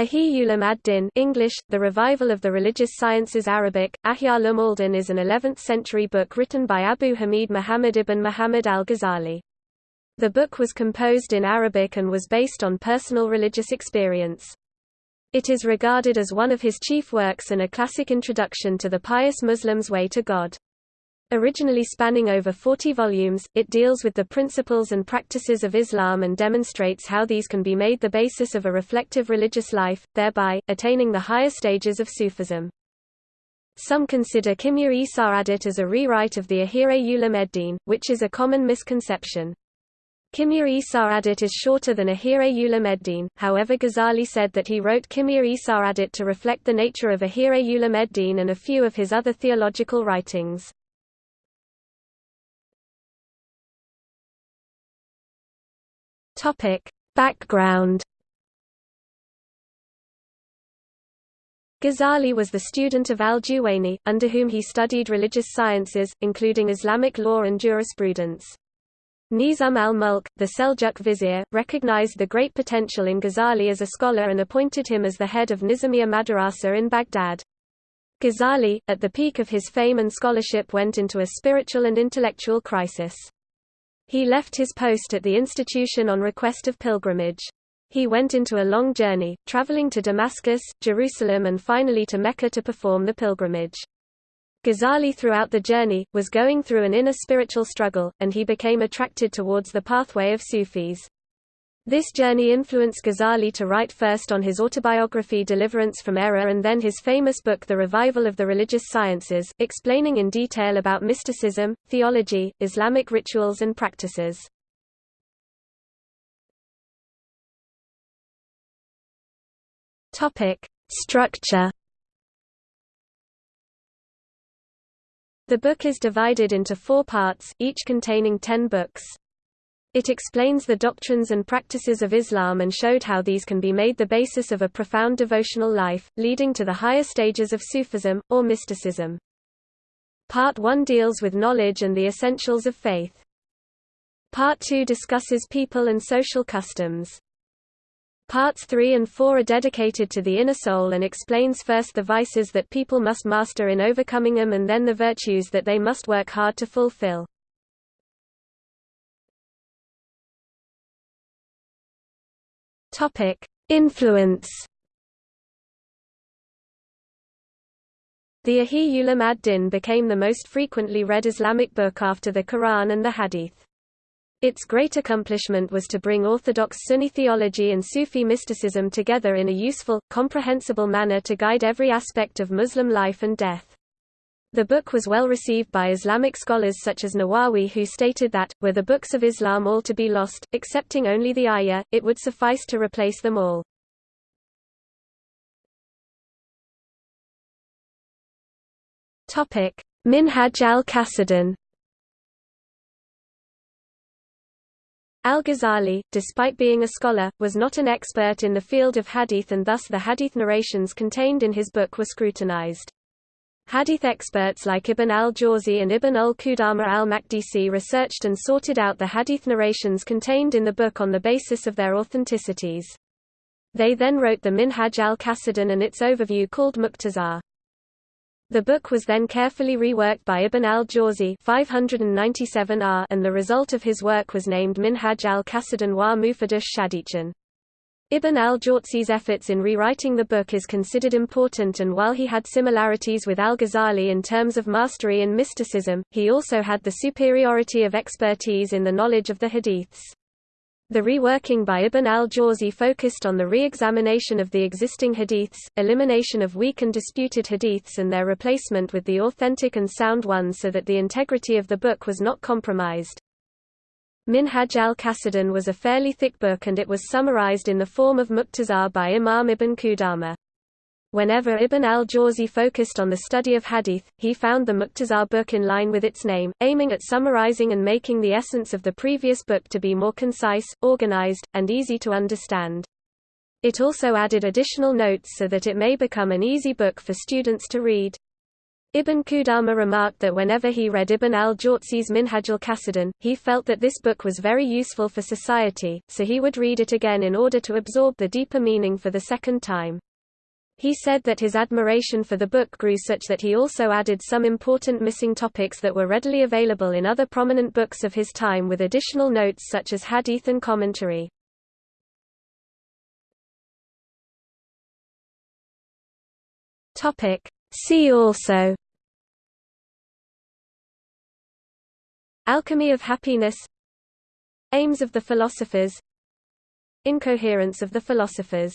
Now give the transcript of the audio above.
Ihya Ulum ad-Din English, The Revival of the Religious Sciences Arabic, Ihya Ulum al-Din is an 11th-century book written by Abu Hamid Muhammad ibn Muhammad al-Ghazali. The book was composed in Arabic and was based on personal religious experience. It is regarded as one of his chief works and a classic introduction to the pious Muslim's way to God. Originally spanning over 40 volumes, it deals with the principles and practices of Islam and demonstrates how these can be made the basis of a reflective religious life, thereby, attaining the higher stages of Sufism. Some consider Kimya-i Sa'adat as a rewrite of the Ihya Ulum ed-Din, which is a common misconception. Kimya-i Sa'adat is shorter than Ihya Ulum ed-Din, however Ghazali said that he wrote Kimya-i Sa'adat to reflect the nature of Ihya Ulum ed-Din and a few of his other theological writings. Topic. Background Ghazali was the student of al-Juwayni, under whom he studied religious sciences, including Islamic law and jurisprudence. Nizam al-Mulk, the Seljuk vizier, recognized the great potential in Ghazali as a scholar and appointed him as the head of Nizamiya Madrasa in Baghdad. Ghazali, at the peak of his fame and scholarship went into a spiritual and intellectual crisis. He left his post at the institution on request of pilgrimage. He went into a long journey, traveling to Damascus, Jerusalem and finally to Mecca to perform the pilgrimage. Ghazali throughout the journey, was going through an inner spiritual struggle, and he became attracted towards the pathway of Sufis. This journey influenced Ghazali to write first on his autobiography Deliverance from Error and then his famous book The Revival of the Religious Sciences, explaining in detail about mysticism, theology, Islamic rituals and practices. Structure. The book is divided into four parts, each containing ten books. It explains the doctrines and practices of Islam and showed how these can be made the basis of a profound devotional life, leading to the higher stages of Sufism, or mysticism. Part 1 deals with knowledge and the essentials of faith. Part 2 discusses people and social customs. Parts 3 and 4 are dedicated to the inner soul and explains first the vices that people must master in overcoming them and then the virtues that they must work hard to fulfill. Topic: Influence. The Ihya Ulum ad-Din became the most frequently read Islamic book after the Quran and the Hadith. Its great accomplishment was to bring orthodox Sunni theology and Sufi mysticism together in a useful, comprehensible manner to guide every aspect of Muslim life and death. The book was well received by Islamic scholars such as Nawawi who stated that, were the books of Islam all to be lost, excepting only the Ihya, it would suffice to replace them all. Minhaj al-Qasidin Al-Ghazali, despite being a scholar, was not an expert in the field of hadith and thus the hadith narrations contained in his book were scrutinized. Hadith experts like Ibn al-Jawzi and Ibn al-Qudama al-Makdisi researched and sorted out the hadith narrations contained in the book on the basis of their authenticities. They then wrote the Minhaj al-Qasidin and its overview called Mukhtasar. The book was then carefully reworked by Ibn al-Jawzi 597 and the result of his work was named Minhaj al-Qasidin wa Mufadush Shadichan. Ibn al-Jawzi's efforts in rewriting the book is considered important and while he had similarities with al-Ghazali in terms of mastery and mysticism, he also had the superiority of expertise in the knowledge of the hadiths. The reworking by Ibn al-Jawzi focused on the re-examination of the existing hadiths, elimination of weak and disputed hadiths and their replacement with the authentic and sound ones so that the integrity of the book was not compromised. Minhaj al-Qasidin was a fairly thick book and it was summarized in the form of Mukhtasar by Imam Ibn Qudama. Whenever Ibn al-Jawzi focused on the study of hadith, he found the Mukhtasar book in line with its name, aiming at summarizing and making the essence of the previous book to be more concise, organized, and easy to understand. It also added additional notes so that it may become an easy book for students to read. Ibn Qudama remarked that whenever he read Ibn al-Jawzi's Minhaj al-Qasidin, he felt that this book was very useful for society, so he would read it again in order to absorb the deeper meaning for the second time. He said that his admiration for the book grew such that he also added some important missing topics that were readily available in other prominent books of his time with additional notes such as hadith and commentary. See also Alchemy of happiness Aims of the philosophers Incoherence of the philosophers